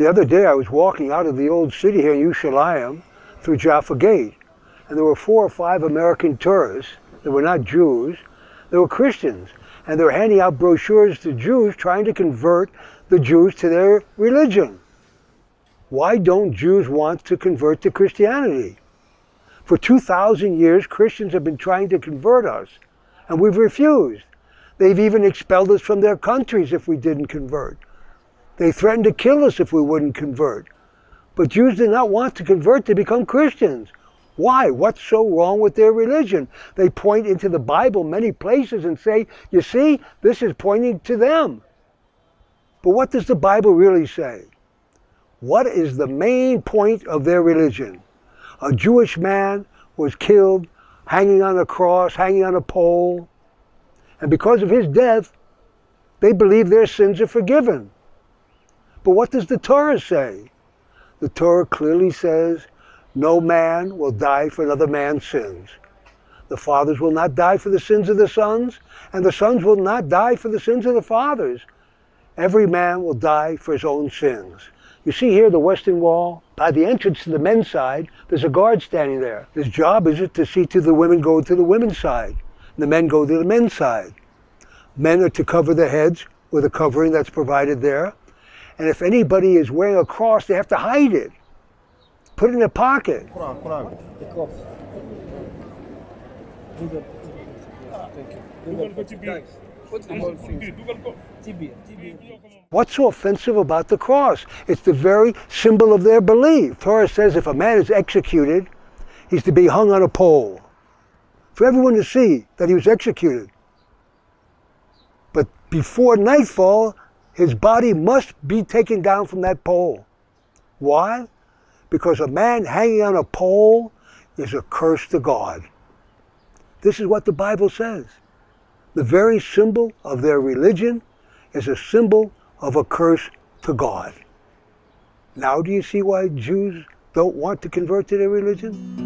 The other day I was walking out of the old city here in Yerushalayim through Jaffa Gate, and there were four or five American tourists that were not Jews, they were Christians, and they were handing out brochures to Jews trying to convert the Jews to their religion. Why don't Jews want to convert to Christianity? For 2,000 years, Christians have been trying to convert us, and we've refused. They've even expelled us from their countries if we didn't convert. They threatened to kill us if we wouldn't convert. But Jews did not want to convert to become Christians. Why? What's so wrong with their religion? They point into the Bible many places and say, you see, this is pointing to them. But what does the Bible really say? What is the main point of their religion? A Jewish man was killed hanging on a cross, hanging on a pole. And because of his death, they believe their sins are forgiven. But what does the Torah say? The Torah clearly says, no man will die for another man's sins. The fathers will not die for the sins of the sons, and the sons will not die for the sins of the fathers. Every man will die for his own sins. You see here the western wall? By the entrance to the men's side, there's a guard standing there. His job is it to see to the women go to the women's side, the men go to the men's side. Men are to cover their heads with a covering that's provided there, and if anybody is wearing a cross, they have to hide it. Put it in a pocket. Quran, Quran. The cross. Google. Thank you. Google. Guys, what's the whole thing? Tibia. Tibia. What's so offensive about the cross? It's the very symbol of their belief. Torah says if a man is executed, he's to be hung on a pole for everyone to see that he was executed. But before nightfall, his body must be taken down from that pole. Why? Because a man hanging on a pole is a curse to God. This is what the Bible says. The very symbol of their religion is a symbol of a curse to God. Now do you see why Jews don't want to convert to their religion?